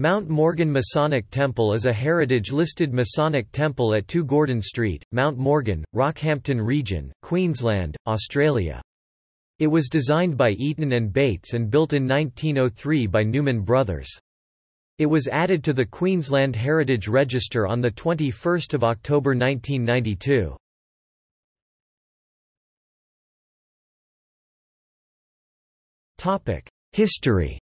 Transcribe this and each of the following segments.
Mount Morgan Masonic Temple is a heritage-listed Masonic temple at 2 Gordon Street, Mount Morgan, Rockhampton Region, Queensland, Australia. It was designed by Eaton and Bates and built in 1903 by Newman Brothers. It was added to the Queensland Heritage Register on 21 October 1992. History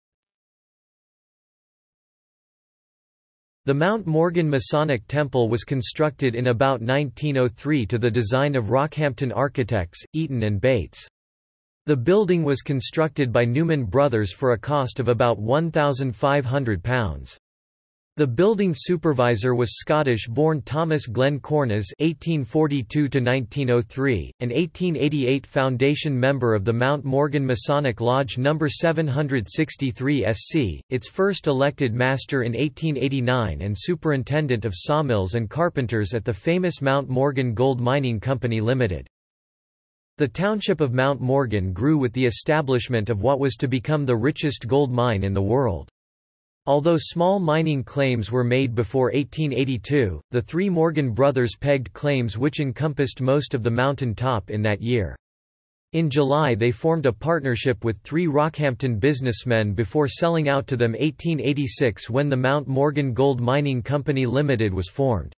The Mount Morgan Masonic Temple was constructed in about 1903 to the design of Rockhampton architects, Eaton and Bates. The building was constructed by Newman Brothers for a cost of about £1,500. The building supervisor was Scottish-born Thomas Glenn Cornes (1842–1903), an 1888 foundation member of the Mount Morgan Masonic Lodge No. 763 SC, its first elected master in 1889 and superintendent of sawmills and carpenters at the famous Mount Morgan Gold Mining Company Limited. The township of Mount Morgan grew with the establishment of what was to become the richest gold mine in the world. Although small mining claims were made before 1882, the three Morgan brothers pegged claims which encompassed most of the mountain top in that year. In July they formed a partnership with three Rockhampton businessmen before selling out to them 1886 when the Mount Morgan Gold Mining Company Limited was formed.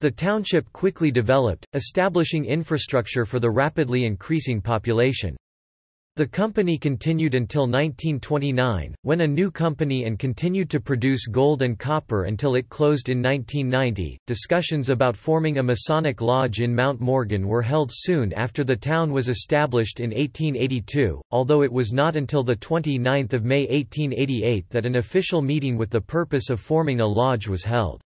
The township quickly developed, establishing infrastructure for the rapidly increasing population. The company continued until 1929, when a new company and continued to produce gold and copper until it closed in 1990. Discussions about forming a Masonic lodge in Mount Morgan were held soon after the town was established in 1882, although it was not until 29 May 1888 that an official meeting with the purpose of forming a lodge was held.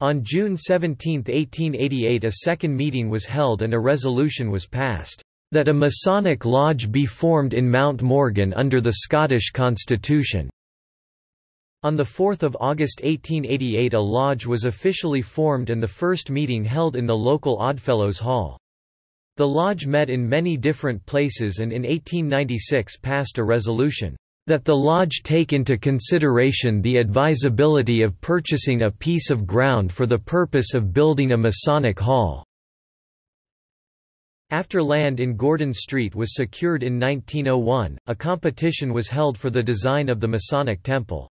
On June 17, 1888 a second meeting was held and a resolution was passed that a Masonic lodge be formed in Mount Morgan under the Scottish Constitution. On 4 August 1888 a lodge was officially formed and the first meeting held in the local Oddfellows Hall. The lodge met in many different places and in 1896 passed a resolution, "...that the lodge take into consideration the advisability of purchasing a piece of ground for the purpose of building a Masonic hall." After land in Gordon Street was secured in 1901, a competition was held for the design of the Masonic Temple.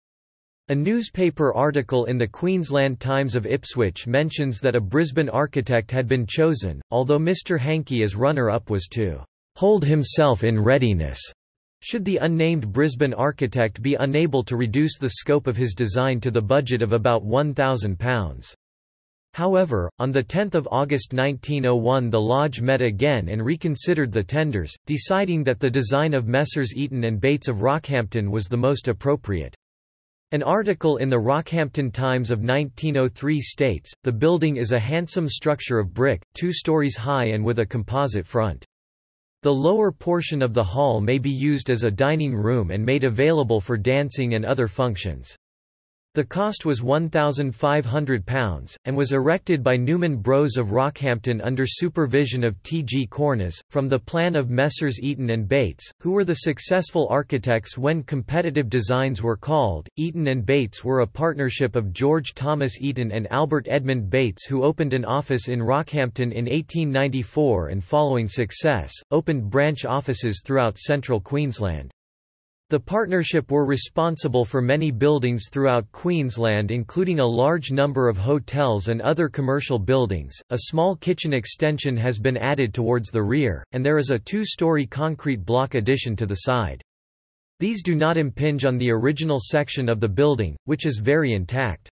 A newspaper article in the Queensland Times of Ipswich mentions that a Brisbane architect had been chosen, although Mr Hankey as runner-up was to hold himself in readiness should the unnamed Brisbane architect be unable to reduce the scope of his design to the budget of about £1,000. However, on 10 August 1901 the Lodge met again and reconsidered the tenders, deciding that the design of Messrs Eaton and Bates of Rockhampton was the most appropriate. An article in the Rockhampton Times of 1903 states, the building is a handsome structure of brick, two stories high and with a composite front. The lower portion of the hall may be used as a dining room and made available for dancing and other functions. The cost was £1,500, and was erected by Newman Bros of Rockhampton under supervision of T. G. Cornes, from the plan of Messrs. Eaton and Bates, who were the successful architects when competitive designs were called. Eaton and Bates were a partnership of George Thomas Eaton and Albert Edmund Bates who opened an office in Rockhampton in 1894 and following success, opened branch offices throughout central Queensland. The partnership were responsible for many buildings throughout Queensland including a large number of hotels and other commercial buildings. A small kitchen extension has been added towards the rear, and there is a two-story concrete block addition to the side. These do not impinge on the original section of the building, which is very intact.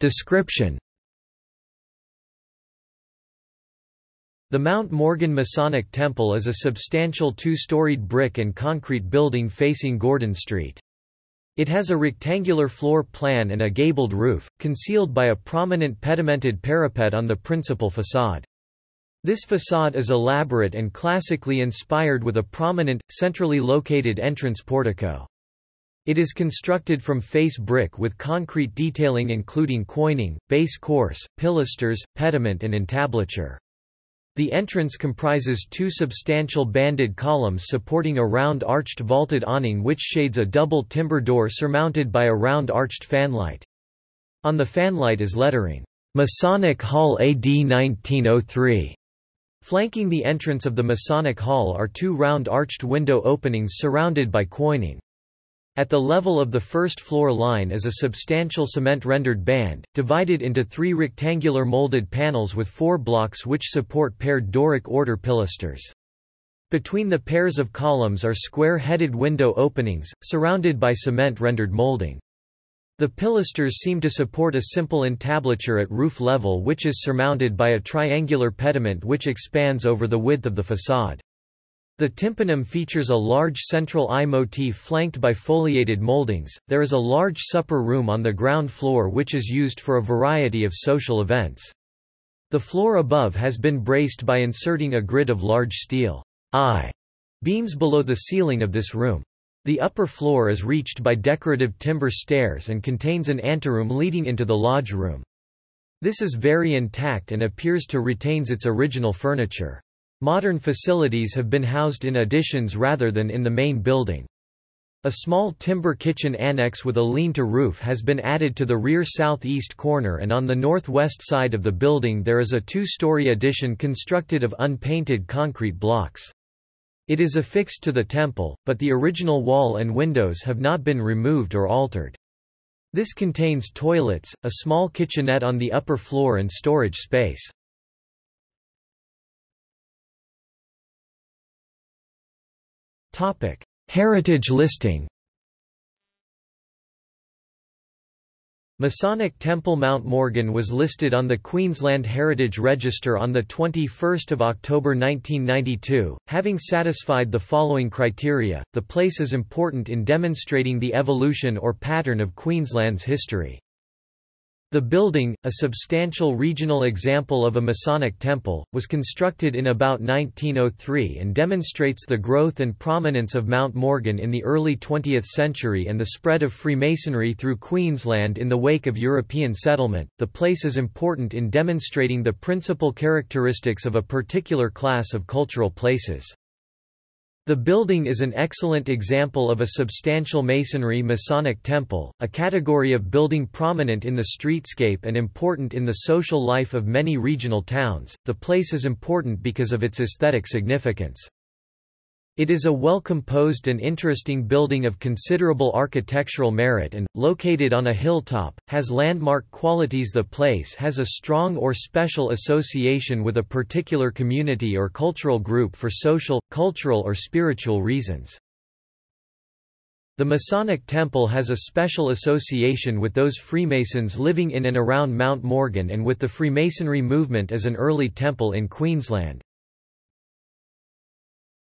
Description The Mount Morgan Masonic Temple is a substantial two-storied brick and concrete building facing Gordon Street. It has a rectangular floor plan and a gabled roof, concealed by a prominent pedimented parapet on the principal facade. This facade is elaborate and classically inspired with a prominent, centrally located entrance portico. It is constructed from face brick with concrete detailing including quoining, base course, pilasters, pediment and entablature. The entrance comprises two substantial banded columns supporting a round arched vaulted awning which shades a double timber door surmounted by a round arched fanlight. On the fanlight is lettering, Masonic Hall AD 1903. Flanking the entrance of the Masonic Hall are two round arched window openings surrounded by quoining. At the level of the first floor line is a substantial cement-rendered band, divided into three rectangular molded panels with four blocks which support paired Doric order pilasters. Between the pairs of columns are square-headed window openings, surrounded by cement-rendered molding. The pilasters seem to support a simple entablature at roof level which is surmounted by a triangular pediment which expands over the width of the façade. The tympanum features a large central eye motif flanked by foliated moldings. There is a large supper room on the ground floor which is used for a variety of social events. The floor above has been braced by inserting a grid of large steel I beams below the ceiling of this room. The upper floor is reached by decorative timber stairs and contains an anteroom leading into the lodge room. This is very intact and appears to retains its original furniture. Modern facilities have been housed in additions rather than in the main building. A small timber kitchen annex with a lean-to roof has been added to the rear southeast corner and on the northwest side of the building there is a two-story addition constructed of unpainted concrete blocks. It is affixed to the temple, but the original wall and windows have not been removed or altered. This contains toilets, a small kitchenette on the upper floor and storage space. Topic: Heritage listing. Masonic Temple Mount Morgan was listed on the Queensland Heritage Register on 21 October 1992, having satisfied the following criteria, the place is important in demonstrating the evolution or pattern of Queensland's history. The building, a substantial regional example of a Masonic temple, was constructed in about 1903 and demonstrates the growth and prominence of Mount Morgan in the early 20th century and the spread of Freemasonry through Queensland in the wake of European settlement. The place is important in demonstrating the principal characteristics of a particular class of cultural places. The building is an excellent example of a substantial masonry Masonic temple, a category of building prominent in the streetscape and important in the social life of many regional towns. The place is important because of its aesthetic significance. It is a well-composed and interesting building of considerable architectural merit and, located on a hilltop, has landmark qualities The place has a strong or special association with a particular community or cultural group for social, cultural or spiritual reasons. The Masonic Temple has a special association with those Freemasons living in and around Mount Morgan and with the Freemasonry movement as an early temple in Queensland.